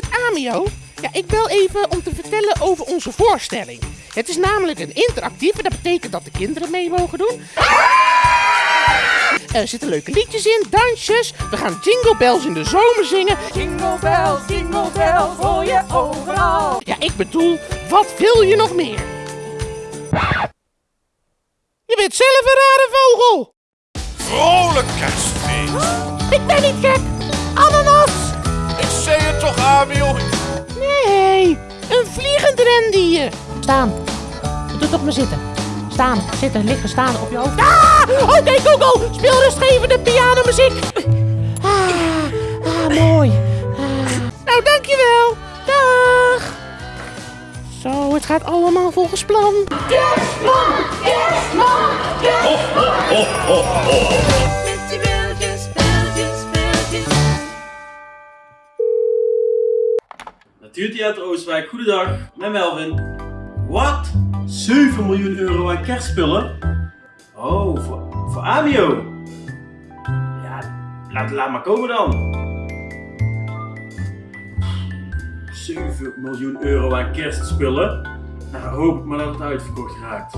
met Amio. Ja, ik bel even om te vertellen over onze voorstelling. Het is namelijk een interactieve, dat betekent dat de kinderen mee mogen doen. Er zitten leuke liedjes in, dansjes. We gaan Jingle Bells in de zomer zingen. Jingle bells, jingle bells, hoor je overal. Ja, ik bedoel, wat wil je nog meer? Je bent zelf een rare vogel. Vrolijk kerstfeest. Ik ben niet gek. Nee, een vliegend rendier. Staan. Doe toch maar zitten. Staan, zitten, liggen, staan op je hoofd. Ah! Oké, Google, speel rustgevende pianomuziek. Ah, ah mooi. Ah. Nou, dankjewel. Dag. Zo, het gaat allemaal volgens plan. Met je belletjes, Natuurtheater Oosterwijk, goedendag, met Melvin. Wat? 7 miljoen euro aan kerstspullen? Oh, voor, voor Amio. Ja, laat, laat maar komen dan. 7 miljoen euro aan kerstspullen? Nou, hoop ik maar dat het uitverkocht raakt.